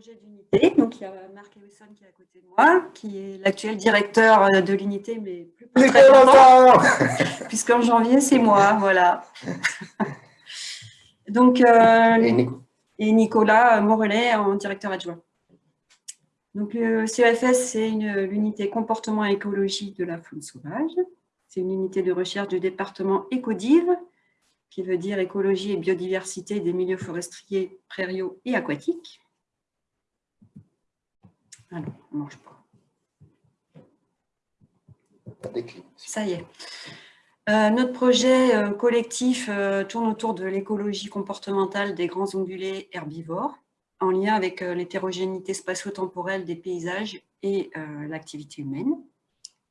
projet d'unité. Donc, il y a Marc Ewison qui est à côté de moi, qui est l'actuel directeur euh, de l'unité, mais plus pour très longtemps, puisqu'en janvier, c'est moi, voilà. Donc, euh, et, Nicolas Morelet en directeur adjoint. Donc, le CEFS, c'est l'unité comportement et écologie de la faune sauvage. C'est une unité de recherche du département Écodive, qui veut dire écologie et biodiversité des milieux forestiers, prairiaux et aquatiques. Alors, on ne mange pas. Ça y est. Euh, notre projet euh, collectif euh, tourne autour de l'écologie comportementale des grands ongulés herbivores, en lien avec l'hétérogénéité spatio-temporelle des paysages et l'activité humaine.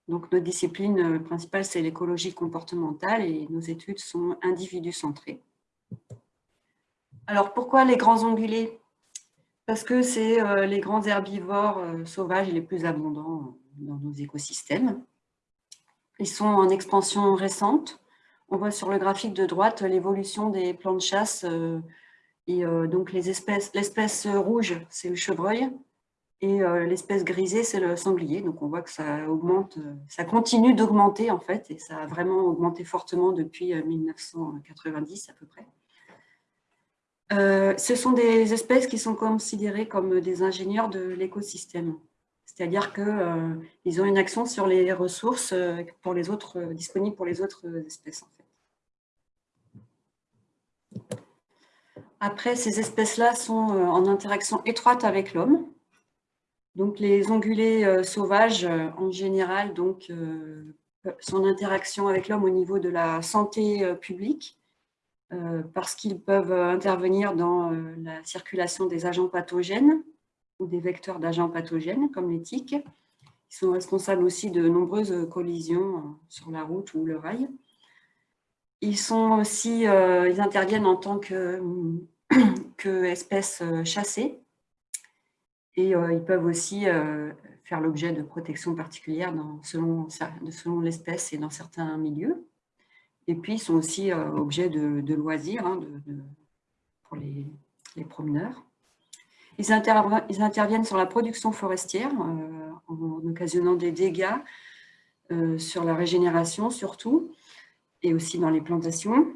Donc, notre discipline principale, c'est l'écologie comportementale et nos études sont individu-centrées. Alors, pourquoi les grands ongulés Parce que c'est les grands herbivores sauvages les plus abondants dans nos écosystèmes. Ils sont en expansion récente. On voit sur le graphique de droite l'évolution des plans de chasse. Euh, et euh, donc l'espèce rouge, c'est le chevreuil, et euh, l'espèce grisée, c'est le sanglier. Donc on voit que ça augmente, ça continue d'augmenter en fait, et ça a vraiment augmenté fortement depuis 1990 à peu près. Ce sont des espèces qui sont considérées comme des ingénieurs de l'écosystème. C'est-à-dire qu'ils euh, ont une action sur les ressources euh, pour les autres, euh, disponibles pour les autres espèces. Après, ces espèces-là sont en interaction étroite avec l'homme. Donc, les ongulés sauvages, en général, donc, sont en interaction avec l'homme au niveau de la santé publique, parce qu'ils peuvent intervenir dans la circulation des agents pathogènes, ou des vecteurs d'agents pathogènes comme les tiques. Ils sont responsables aussi de nombreuses collisions euh, sur la route ou le rail. Ils, sont aussi, euh, ils interviennent en tant que, que euh, chassées et ils peuvent aussi faire l'objet de protection particulière dans, selon, selon l'espèce et dans certains milieux. Et puis, ils sont aussi objets de, loisirs hein, pour les, promeneurs. Ils, interviennent sur la production forestière euh, en occasionnant des dégâts euh, sur la régénération surtout, et aussi dans les plantations,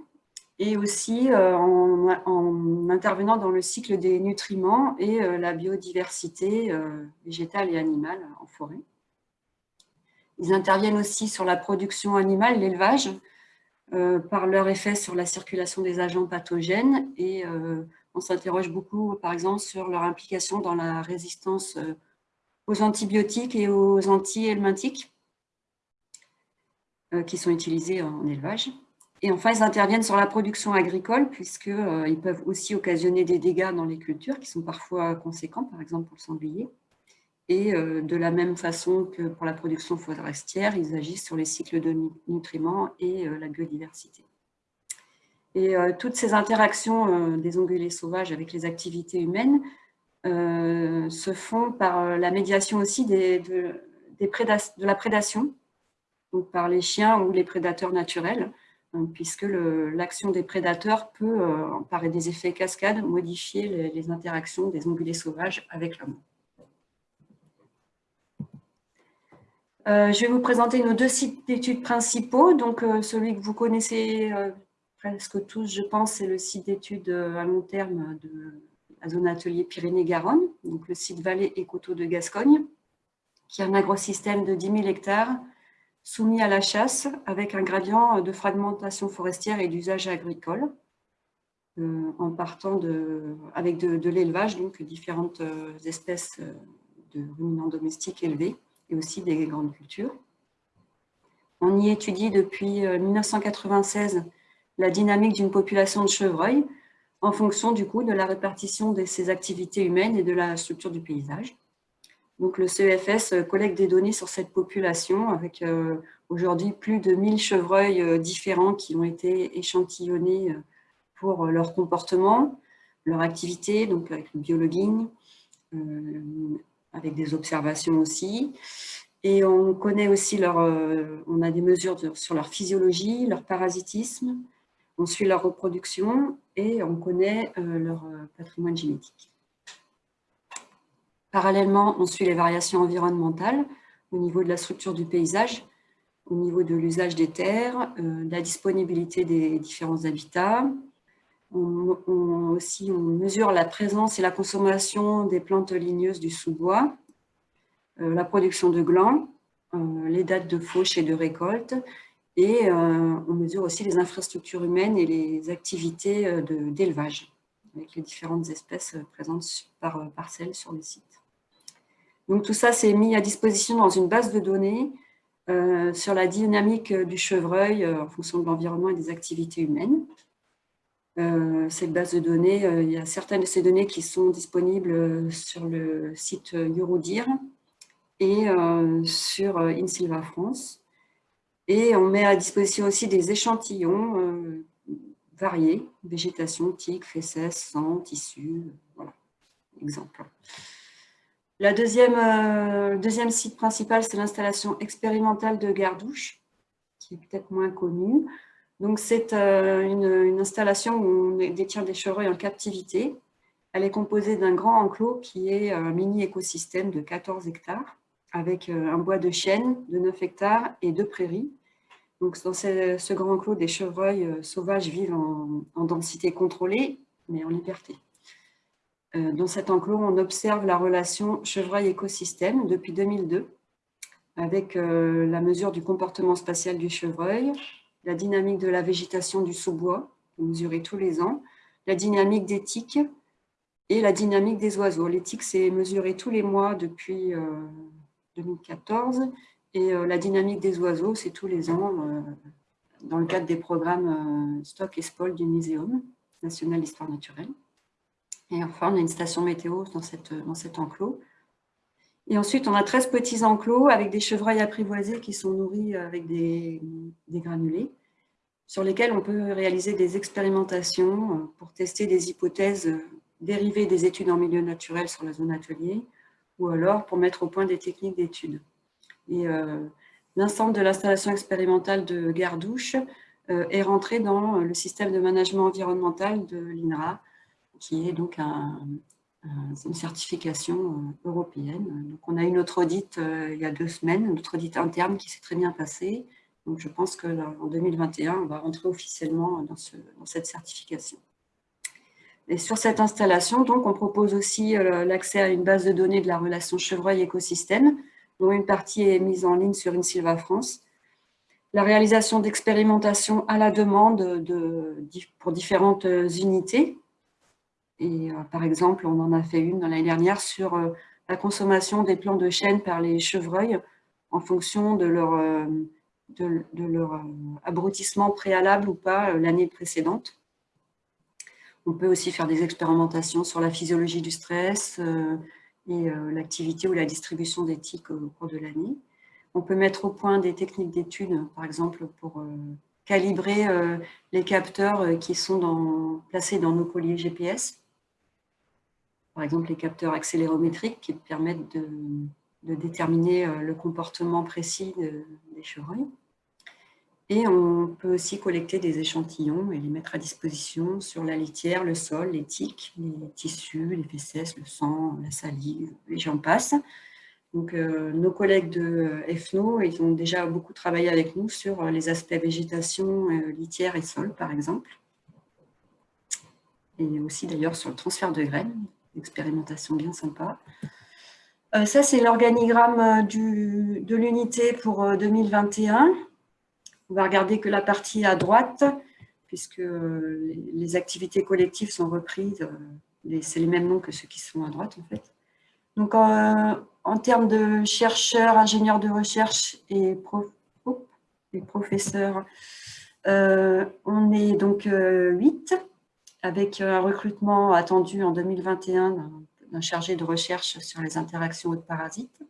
et aussi euh, en, intervenant dans le cycle des nutriments et la biodiversité végétale et animale en forêt. Ils interviennent aussi sur la production animale, l'élevage, par leur effet sur la circulation des agents pathogènes et on s'interroge beaucoup, par exemple, sur leur implication dans la résistance euh, aux antibiotiques et aux anti-helminthiques euh, qui sont utilisés en élevage. Et enfin, ils interviennent sur la production agricole, puisqu'ils euh, peuvent aussi occasionner des dégâts dans les cultures, qui sont parfois conséquents, par exemple pour le sanglier. Et de la même façon que pour la production forestière, ils agissent sur les cycles de nutriments et la biodiversité. Et euh, toutes ces interactions euh, des ongulés sauvages avec les activités humaines euh, se font par la médiation aussi de, la prédation, donc par les chiens ou les prédateurs naturels, puisque l'action des prédateurs peut, par des effets cascades, modifier les, les interactions des ongulés sauvages avec l'homme. Je vais vous présenter nos deux sites d'études principaux. Donc, celui que vous connaissez presque tous, je pense, c'est le site d'études euh, à long terme de la zone atelier Pyrénées-Garonne, donc le site Vallée et Coteaux de Gascogne, qui est un agrosystème de 10 000 hectares soumis à la chasse avec un gradient de fragmentation forestière et d'usage agricole, euh, en partant de, avec de, l'élevage, donc différentes euh, espèces de ruminants domestiques élevés et aussi des grandes cultures. On y étudie depuis 1996 la dynamique d'une population de chevreuils en fonction du coup de la répartition de ces activités humaines et de la structure du paysage. Donc le CEFS collecte des données sur cette population avec euh, aujourd'hui plus de 1000 chevreuils euh, différents qui ont été échantillonnés euh, pour leur comportement, leur activité, donc avec le biologuing, avec des observations aussi. Et on connaît aussi leur, on a des mesures sur leur physiologie, leur parasitisme, on suit leur reproduction et on connaît euh, leur euh, patrimoine génétique. Parallèlement, on suit les variations environnementales au niveau de la structure du paysage, au niveau de l'usage des terres, de la disponibilité des différents habitats. On, mesure la présence et la consommation des plantes ligneuses du sous-bois, la production de glands, les dates de fauche et de récolte, et euh, on mesure aussi les infrastructures humaines et les activités euh, d'élevage, avec les différentes espèces euh, présentes par parcelle sur le site. Donc tout ça, c'est mis à disposition dans une base de données sur la dynamique du chevreuil en fonction de l'environnement et des activités humaines. Cette base de données, il y a certaines de ces données qui sont disponibles sur le site Eurodir et sur InSilva France. Et on met à disposition aussi des échantillons euh, variés, végétation, tiques, fesses, sang, tissus, voilà, exemple. La deuxième, euh, deuxième site principal, c'est l'installation expérimentale de Gardouche, qui est peut-être moins connue. Donc, c'est euh, une, installation où on détient des chevreuils en captivité. Elle est composée d'un grand enclos qui est un mini écosystème de 14 hectares avec euh, un bois de chêne de 9 hectares et deux prairies. Donc, dans ce, grand enclos, des chevreuils euh, sauvages vivent en, densité contrôlée, mais en liberté. Euh, dans cet enclos, on observe la relation chevreuil-écosystème depuis 2002, avec la mesure du comportement spatial du chevreuil, la dynamique de la végétation du sous-bois, mesurée tous les ans, la dynamique des tiques et la dynamique des oiseaux. Les tiques, c'est mesuré tous les mois depuis 2014. Et euh, la dynamique des oiseaux, c'est tous les ans euh, dans le cadre des programmes euh, Stock et Spol du Muséum national d'histoire naturelle. Et enfin, on a une station météo dans, cette, dans cet enclos. Et ensuite, on a 13 petits enclos avec des chevreuils apprivoisés qui sont nourris avec des, granulés, sur lesquels on peut réaliser des expérimentations pour tester des hypothèses dérivées des études en milieu naturel sur la zone atelier, ou alors pour mettre au point des techniques d'études. Et euh, l'ensemble de l'installation expérimentale de Gardouche euh, est rentré dans le système de management environnemental de l'INRA, qui est donc une certification euh, européenne. Donc, on a eu notre audit il y a deux semaines, notre audit interne qui s'est très bien passé. Je pense qu'en 2021, on va rentrer officiellement dans, ce, dans cette certification. Et sur cette installation, on propose aussi euh, l'accès à une base de données de la relation chevreuil-écosystème, dont une partie est mise en ligne sur InSilva France. La réalisation d'expérimentations à la demande de, pour différentes euh, unités. Et euh, par exemple, on en a fait une l'année dernière sur la consommation des plants de chêne par les chevreuils en fonction de leur, leur abrutissement préalable ou pas l'année précédente. On peut aussi faire des expérimentations sur la physiologie du stress euh, et euh, l'activité ou la distribution d'éthique au cours de l'année. On peut mettre au point des techniques d'études, par exemple pour euh, calibrer les capteurs qui sont placés dans nos colliers GPS. Par exemple, les capteurs accélérométriques qui permettent de, déterminer le comportement précis des chevreuils. Et on peut aussi collecter des échantillons et les mettre à disposition sur la litière, le sol, les tiques, les tissus, les fesses, le sang, la salive, et j'en passe. Donc, euh, nos collègues de EFNO, ils ont déjà beaucoup travaillé avec nous sur les aspects végétation, euh, litière et sol, par exemple. Et aussi d'ailleurs sur le transfert de graines, expérimentation bien sympa. Euh, ça, c'est l'organigramme de l'unité pour 2021. On va regarder que la partie à droite, puisque les activités collectives sont reprises. C'est les mêmes noms que ceux qui sont à droite, en fait. Donc, en, termes de chercheurs, ingénieurs de recherche et, professeurs, euh, on est donc 8, euh, avec un recrutement attendu en 2021 d'un chargé de recherche sur les interactions de parasites.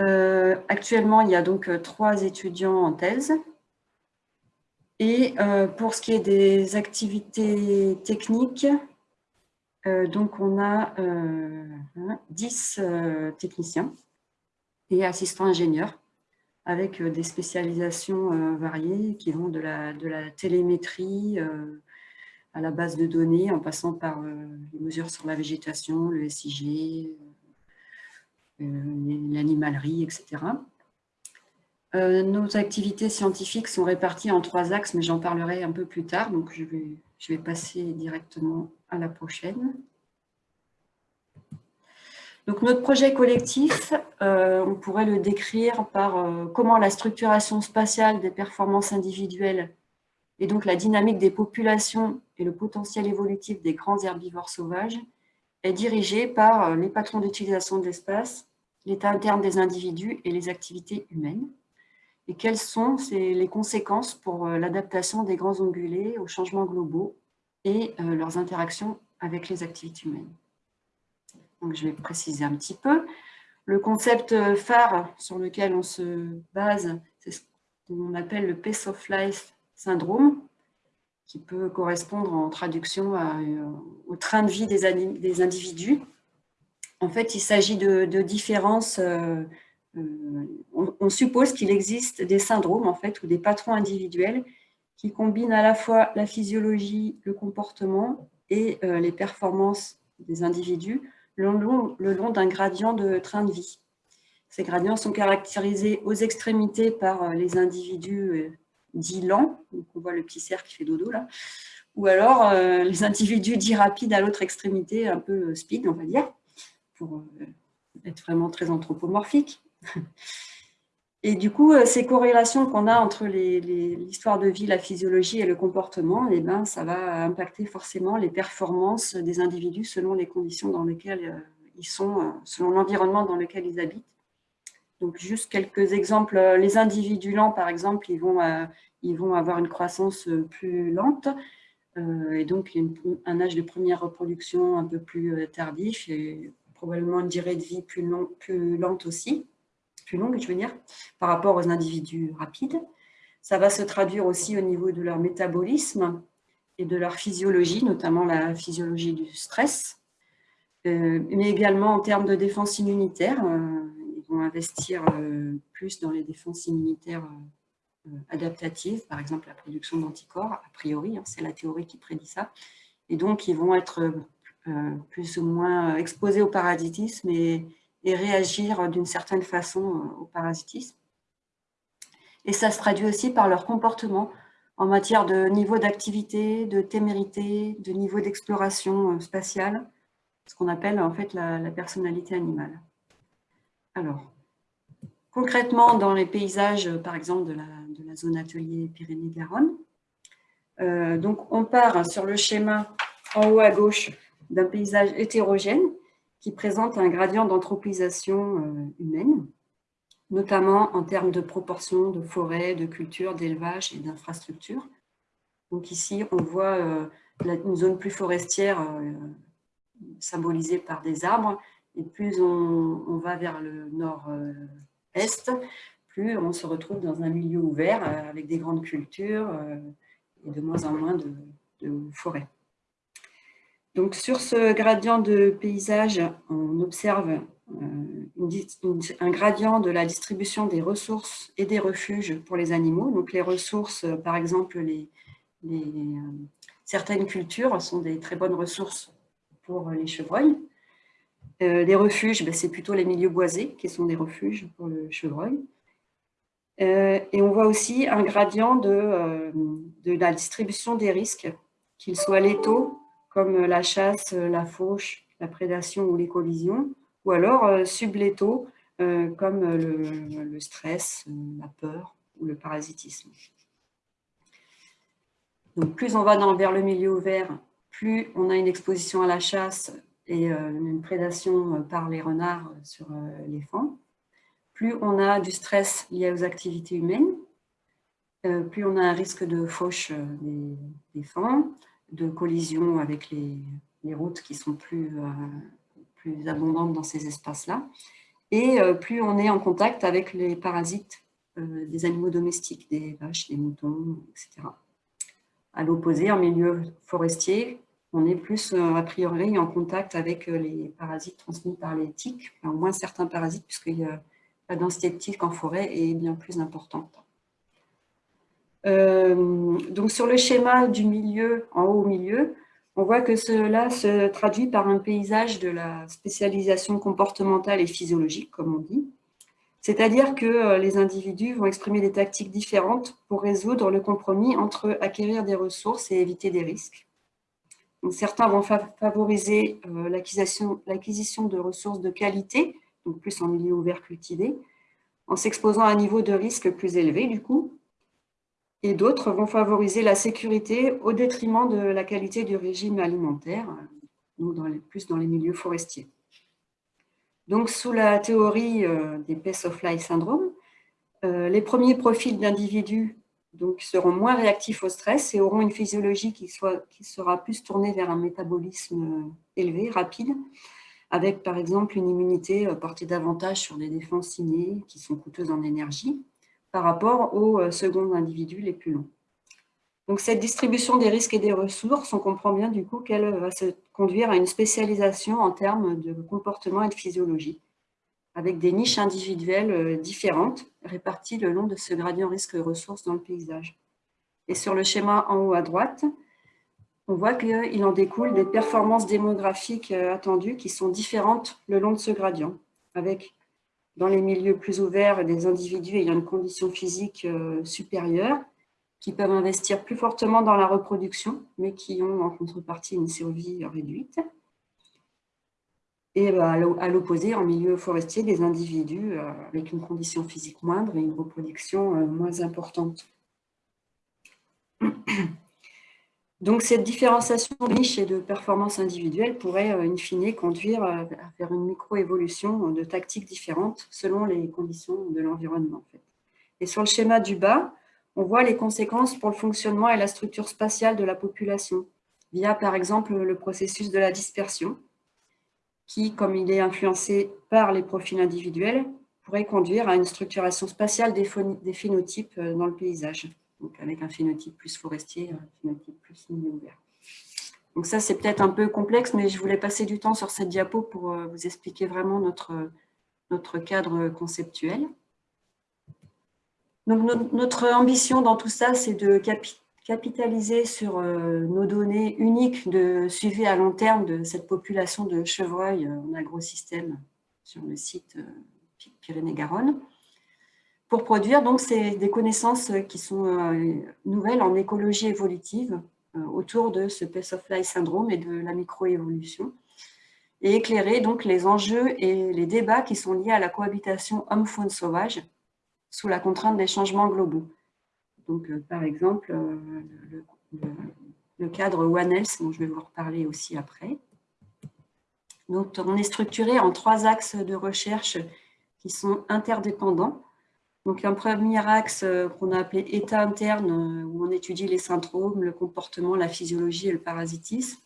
Euh, actuellement, il y a donc euh, trois étudiants en thèse. Et euh, pour ce qui est des activités techniques, donc on a 10 techniciens et assistants ingénieurs avec des spécialisations variées qui vont de la, de la télémétrie à la base de données en passant par les mesures sur la végétation, le SIG, l'animalerie, etc. nos activités scientifiques sont réparties en trois axes, mais j'en parlerai un peu plus tard, donc je vais, passer directement à la prochaine. Donc, notre projet collectif, euh, on pourrait le décrire par euh, comment la structuration spatiale des performances individuelles et donc la dynamique des populations et le potentiel évolutif des grands herbivores sauvages est dirigée par euh, les patrons d'utilisation de l'espace, l'état interne des individus et les activités humaines. Et quelles sont les conséquences pour l'adaptation des grands ongulés aux changements globaux et leurs interactions avec les activités humaines? Donc, je vais préciser un petit peu. Le concept phare sur lequel on se base, c'est ce qu'on appelle le Pace of Life syndrome, qui peut correspondre en traduction euh, au train de vie des, individus. En fait, il s'agit de, différences. Euh, euh, on, suppose qu'il existe des syndromes en fait, ou des patrons individuels qui combinent à la fois la physiologie, le comportement et les performances des individus le long, d'un gradient de train de vie. Ces gradients sont caractérisés aux extrémités par les individus dits lents, donc on voit le petit cerf qui fait dodo là, ou alors euh, les individus dits rapides à l'autre extrémité, un peu speed on va dire, pour être vraiment très anthropomorphique. Et du coup, euh, ces corrélations qu'on a entre l'histoire de vie, la physiologie et le comportement, eh ben, ça va impacter forcément les performances des individus selon les conditions dans lesquelles euh, ils sont, euh, selon l'environnement dans lequel ils habitent. Donc, juste quelques exemples. Les individus lents, par exemple, ils vont, ils vont avoir une croissance plus lente et donc un âge de première reproduction un peu plus tardif et probablement une durée de vie plus, long, plus lente aussi plus longue, je veux dire, par rapport aux individus rapides. Ça va se traduire aussi au niveau de leur métabolisme et de leur physiologie, notamment la physiologie du stress, euh, mais également en termes de défense immunitaire. Euh, vont investir euh, plus dans les défenses immunitaires adaptatives, par exemple la production d'anticorps, a priori, hein, c'est la théorie qui prédit ça. Et donc, ils vont être plus ou moins exposés au parasitisme et, réagir d'une certaine façon euh, au parasitisme. Et ça se traduit aussi par leur comportement en matière de niveau d'activité, de témérité, de niveau d'exploration euh, spatiale, ce qu'on appelle en fait la, personnalité animale. Alors, concrètement, dans les paysages, par exemple, de la, zone atelier Pyrénées-Garonne, euh, donc on part sur le schéma en haut à gauche d'un paysage hétérogène qui présente un gradient d'anthropisation euh, humaine, notamment en termes de proportion de forêts, de cultures, d'élevage et d'infrastructures. Donc ici, on voit euh, une zone plus forestière symbolisée par des arbres, et plus on, va vers le nord-est, plus on se retrouve dans un milieu ouvert avec des grandes cultures et de moins en moins de, forêts. Donc, sur ce gradient de paysage, on observe euh, un gradient de la distribution des ressources et des refuges pour les animaux. Donc, les ressources, par exemple, euh, certaines cultures sont des très bonnes ressources pour les chevreuils. Euh, les refuges, ben, c'est plutôt les milieux boisés qui sont des refuges pour le chevreuil. et on voit aussi un gradient de, de la distribution des risques, qu'ils soient létaux comme la chasse, la fauche, la prédation ou les collisions, ou alors euh, sublétaux, euh, comme le, stress, la peur ou le parasitisme. Donc, plus on va dans, vers le milieu ouvert, plus on a une exposition à la chasse et euh, une prédation par les renards sur les fans, plus on a du stress lié aux activités humaines, plus on a un risque de fauche des, des fans, de collision avec les, routes qui sont plus, euh, plus abondantes dans ces espaces-là. Et euh, plus on est en contact avec les parasites euh, des animaux domestiques, des vaches, des moutons, etc. À l'opposé, en milieu forestier, on est plus a priori en contact avec les parasites transmis par les tiques, au moins certains parasites, puisque la densité de tiques en forêt est bien plus importante. Euh, donc sur le schéma du milieu, en haut au milieu, On voit que cela se traduit par un paysage de la spécialisation comportementale et physiologique, comme on dit. C'est-à-dire que euh, les individus vont exprimer des tactiques différentes pour résoudre le compromis entre acquérir des ressources et éviter des risques. Certains vont favoriser euh, l'acquisition de ressources de qualité, donc plus en milieu ouvert cultivé, en s'exposant à un niveau de risque plus élevé du coup, et d'autres vont favoriser la sécurité au détriment de la qualité du régime alimentaire, donc dans les, plus dans les milieux forestiers. Donc, sous la théorie euh, des Pace of Life syndrome, euh, les premiers profils d'individus seront moins réactifs au stress et auront une physiologie qui, qui sera plus tournée vers un métabolisme euh, élevé, rapide, avec par exemple une immunité portée davantage sur des défenses innées qui sont coûteuses en énergie, par rapport aux euh, secondes individus les plus longs. Donc, cette distribution des risques et des ressources, on comprend bien du coup qu'elle va se conduire à une spécialisation en termes de comportement et de physiologie, avec des niches individuelles euh, différentes réparties le long de ce gradient risque-ressources dans le paysage. Et sur le schéma en haut à droite, on voit qu'il en découle des performances démographiques euh, attendues qui sont différentes le long de ce gradient, avec dans les milieux plus ouverts des individus ayant une condition physique euh, supérieure, qui peuvent investir plus fortement dans la reproduction, mais qui ont en contrepartie une survie réduite. Et bah, à l'opposé, en milieu forestier, des individus euh, avec une condition physique moindre et une reproduction euh, moins importante. Donc, cette différenciation de niche et de performance individuelle pourrait, euh, in fine, conduire faire une micro-évolution de tactiques différentes selon les conditions de l'environnement. Et sur le schéma du bas, on voit les conséquences pour le fonctionnement et la structure spatiale de la population, via par exemple le processus de la dispersion, qui, comme il est influencé par les profils individuels, pourrait conduire à une structuration spatiale des phénotypes euh, dans le paysage donc avec un phénotype plus forestier, un phénotype plus milieu ouvert. Donc ça, c'est peut-être un peu complexe, mais je voulais passer du temps sur cette diapo pour euh, vous expliquer vraiment notre, notre cadre conceptuel. Donc notre ambition dans tout ça, c'est de capitaliser sur euh, nos données uniques de suivi à long terme de cette population de chevreuils euh, en agrosystème sur le site Pyrénées-Garonne pour produire donc des connaissances qui sont euh, nouvelles en écologie évolutive euh, autour de ce Pace of Life syndrome et de la microévolution et éclairer donc les enjeux et les débats qui sont liés à la cohabitation homme-faune sauvage sous la contrainte des changements globaux. Donc, euh, par exemple, le, cadre One Health, dont je vais vous reparler aussi après. Donc, on est structuré en trois axes de recherche qui sont interdépendants. Donc, un premier axe euh, qu'on a appelé état interne, euh, où on étudie les syndromes, le comportement, la physiologie et le parasitisme.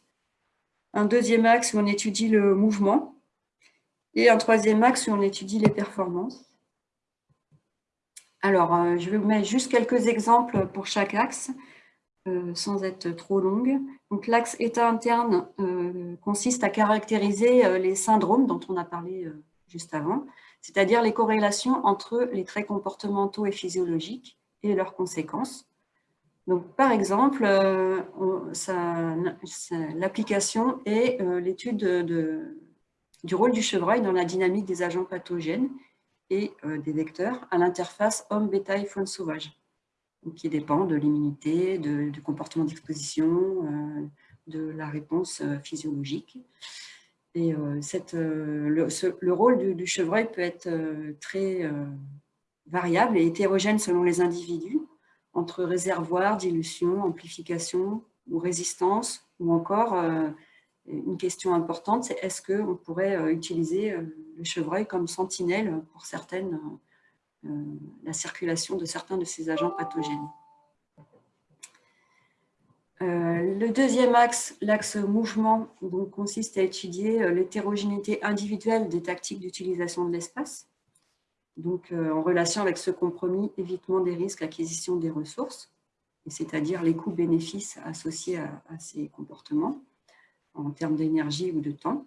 Un deuxième axe où on étudie le mouvement. Et un troisième axe où on étudie les performances. Alors, euh, je vais vous mettre juste quelques exemples pour chaque axe, sans être trop longue. Donc, l'axe état interne consiste à caractériser les syndromes dont on a parlé juste avant, c'est-à-dire les corrélations entre les traits comportementaux et physiologiques et leurs conséquences. Par exemple, euh, l'application est euh, l'étude du rôle du chevreuil dans la dynamique des agents pathogènes et euh, des vecteurs à l'interface homme-bétail-faune sauvage, qui dépend de l'immunité, du comportement d'exposition, de la réponse physiologique. Et euh, cette, euh, le, rôle du, chevreuil peut être euh, très variable et hétérogène selon les individus, entre réservoir, dilution, amplification ou résistance, ou encore une question importante, c'est est-ce qu'on pourrait utiliser le chevreuil comme sentinelle pour certaines, la circulation de certains de ces agents pathogènes? Euh, le deuxième axe, l'axe mouvement, consiste à étudier euh, l'hétérogénéité individuelle des tactiques d'utilisation de l'espace, donc euh, en relation avec ce compromis évitement des risques, acquisition des ressources, c'est-à-dire les coûts-bénéfices associés à, ces comportements en termes d'énergie ou de temps.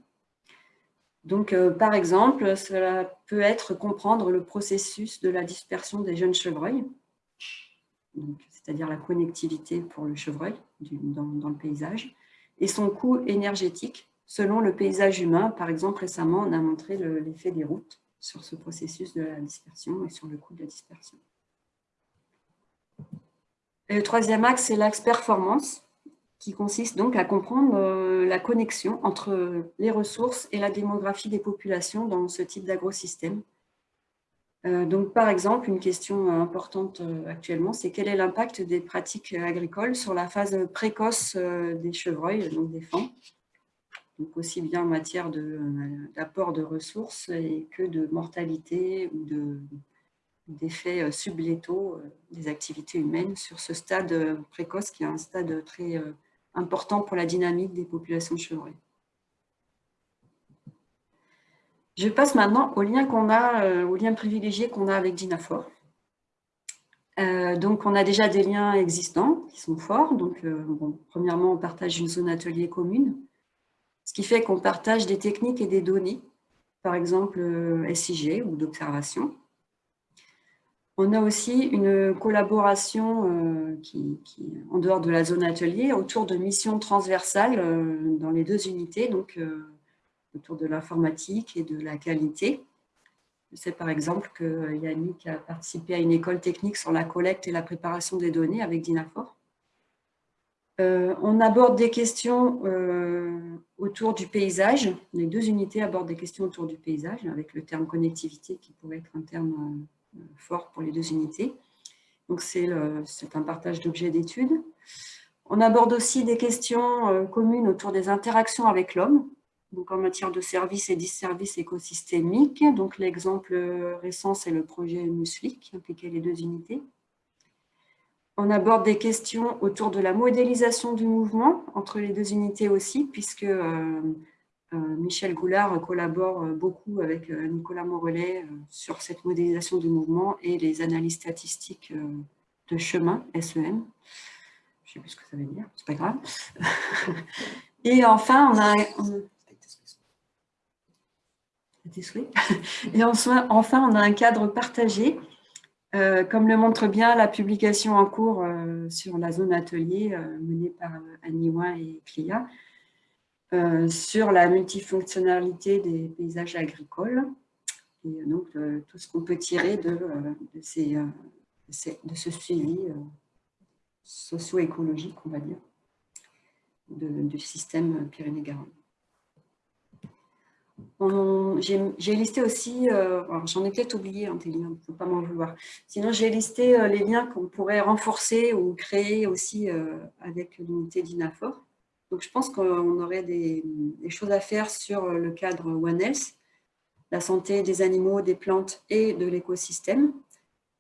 Donc, par exemple, cela peut être comprendre le processus de la dispersion des jeunes chevreuils, c'est-à-dire la connectivité pour le chevreuil dans, le paysage, et son coût énergétique selon le paysage humain. Par exemple, récemment, on a montré l'effet des routes sur ce processus de la dispersion et sur le coût de la dispersion. Et le troisième axe, c'est l'axe performance, qui consiste donc à comprendre euh, la connexion entre les ressources et la démographie des populations dans ce type d'agrosystème. Euh, donc, par exemple, une question importante euh, actuellement, c'est quel est l'impact des pratiques agricoles sur la phase précoce des chevreuils, donc des fans, donc aussi bien en matière d'apport de, ressources que de mortalité ou d'effets sublétaux des activités humaines sur ce stade précoce qui est un stade très important pour la dynamique des populations chevreuils. Je passe maintenant au lien qu'on a, euh, au lien privilégié qu'on a avec Dinafor. Euh, donc, on a déjà des liens existants qui sont forts. Donc, euh, premièrement, on partage une zone atelier commune, ce qui fait qu'on partage des techniques et des données, par exemple SIG ou d'observation. On a aussi une collaboration euh, en dehors de la zone atelier autour de missions transversales euh, dans les deux unités, donc euh, autour de l'informatique et de la qualité. Je sais par exemple que Yannick a participé à une école technique sur la collecte et la préparation des données avec Dinafor. on aborde des questions autour du paysage. Les deux unités abordent des questions autour du paysage, avec le terme connectivité qui pourrait être un terme fort pour les deux unités. Donc c'est un partage d'objets d'études. On aborde aussi des questions euh, communes autour des interactions avec l'homme, donc en matière de services et disservices écosystémiques. Donc l'exemple récent, c'est le projet MUSLI qui impliquait les deux unités. On aborde des questions autour de la modélisation du mouvement entre les deux unités aussi, puisque euh, euh, Michel Goulard collabore euh, beaucoup avec euh, Nicolas Morelet sur cette modélisation du mouvement et les analyses statistiques de chemin, SEM. Je ne sais plus ce que ça veut dire, c'est pas grave. Et enfin, on a... Un cadre partagé, comme le montre bien la publication en cours sur la zone atelier menée par Annie Ouin et Clia, euh, sur la multifonctionnalité des paysages agricoles et donc euh, tout ce qu'on peut tirer de, euh, ces, de ce suivi socio-écologique, on va dire, du système Pyrénées-Garonne. J'ai listé aussi, j'en ai peut-être oublié hein, ne faut pas m'en vouloir. Sinon, j'ai listé les liens qu'on pourrait renforcer ou créer aussi avec l'unité d'INAFOR. Je pense qu'on aurait des, choses à faire sur le cadre One Health, la santé des animaux, des plantes et de l'écosystème,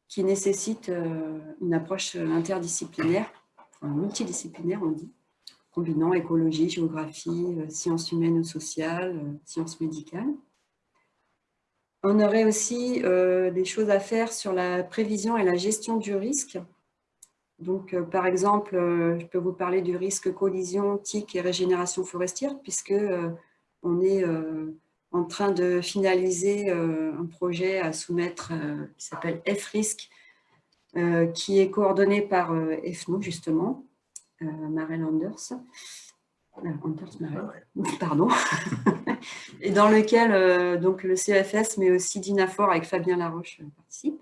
qui nécessite euh, une approche interdisciplinaire, multidisciplinaire, on dit, combinant écologie, géographie, euh, sciences humaines ou sociales, euh, sciences médicales. On aurait aussi des choses à faire sur la prévision et la gestion du risque, donc, euh, par exemple, euh, je peux vous parler du risque collision, tic et régénération forestière, puisque euh, on est en train de finaliser un projet à soumettre qui s'appelle F-RISC, qui est coordonné par FNO, justement, Marel Anders. Anders pardon, et dans lequel donc, le CFS, mais aussi Dinafor avec Fabien Laroche participe.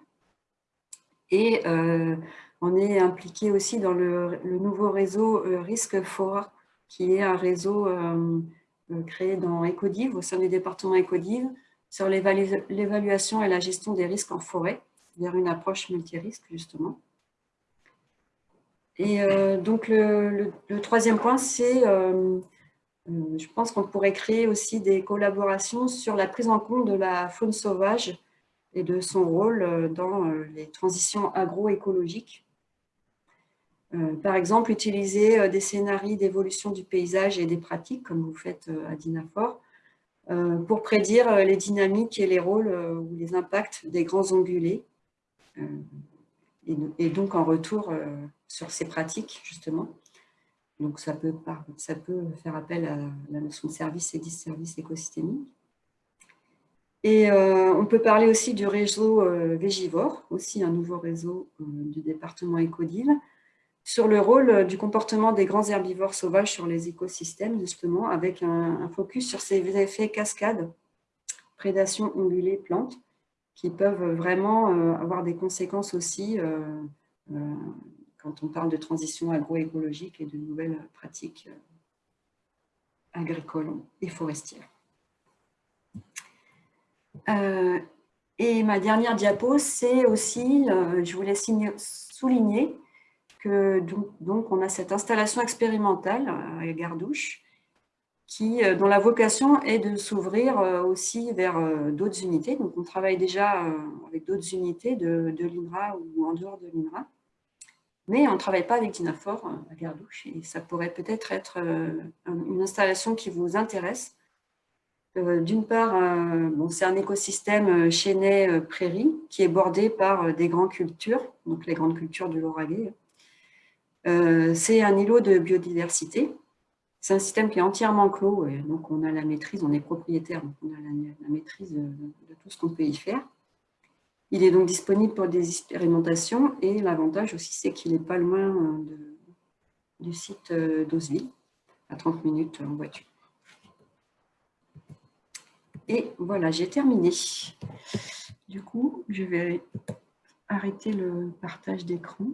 Et on est impliqué aussi dans le, nouveau réseau euh, Risque Fora, qui est un réseau euh, euh, créé dans Ecodiv, au sein du département Ecodiv, sur l'évaluation et la gestion des risques en forêt, vers une approche multirisque, justement. Et donc, le, troisième point, c'est, je pense qu'on pourrait créer aussi des collaborations sur la prise en compte de la faune sauvage et de son rôle dans les transitions agroécologiques par exemple, utiliser euh, des scénarios d'évolution du paysage et des pratiques, comme vous faites euh, à Dinafor, pour prédire les dynamiques et les rôles ou les impacts des grands ongulés. Et donc, en retour sur ces pratiques, justement. Donc, ça peut, ça peut faire appel à la notion de service et disservice écosystémique. Et on peut parler aussi du réseau Végivore, aussi un nouveau réseau du département Écodile, sur le rôle du comportement des grands herbivores sauvages sur les écosystèmes, justement, avec un, focus sur ces effets cascades, prédation, ongulée, plantes, qui peuvent vraiment avoir des conséquences aussi quand on parle de transition agroécologique et de nouvelles pratiques agricoles et forestières. Euh, et ma dernière diapo, c'est aussi, euh, je voulais souligner donc, on a cette installation expérimentale à Gardouche, qui, euh, dont la vocation est de s'ouvrir aussi vers d'autres unités. Donc on travaille déjà avec d'autres unités de, de l'INRA ou en dehors de l'INRA. Mais on ne travaille pas avec Dinafor à Gardouche et ça pourrait peut-être être une installation qui vous intéresse euh, d'une part, euh, c'est un écosystème euh, chênais-prairie qui est bordé par des grandes cultures, donc les grandes cultures du Lauragais. C'est un îlot de biodiversité. C'est un système qui est entièrement clos, et donc on a la maîtrise, on est propriétaire, donc on a la, maîtrise de, tout ce qu'on peut y faire. Il est donc disponible pour des expérimentations et l'avantage aussi, c'est qu'il n'est pas loin du site d'Osville, à 30 minutes en voiture. Et voilà, j'ai terminé. Du coup, je vais arrêter le partage d'écran.